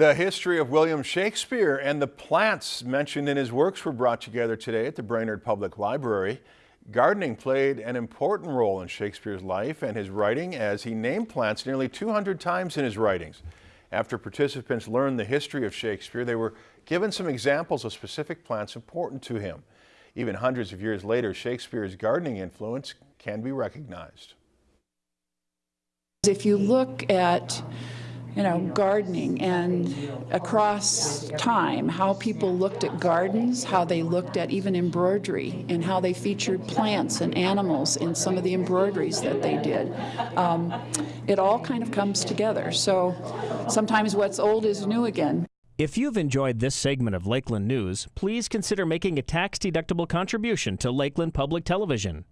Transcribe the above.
The history of William Shakespeare and the plants mentioned in his works were brought together today at the Brainerd Public Library. Gardening played an important role in Shakespeare's life and his writing as he named plants nearly 200 times in his writings. After participants learned the history of Shakespeare, they were given some examples of specific plants important to him. Even hundreds of years later, Shakespeare's gardening influence can be recognized. If you look at you know, gardening and across time, how people looked at gardens, how they looked at even embroidery, and how they featured plants and animals in some of the embroideries that they did. Um, it all kind of comes together. So sometimes what's old is new again. If you've enjoyed this segment of Lakeland News, please consider making a tax-deductible contribution to Lakeland Public Television.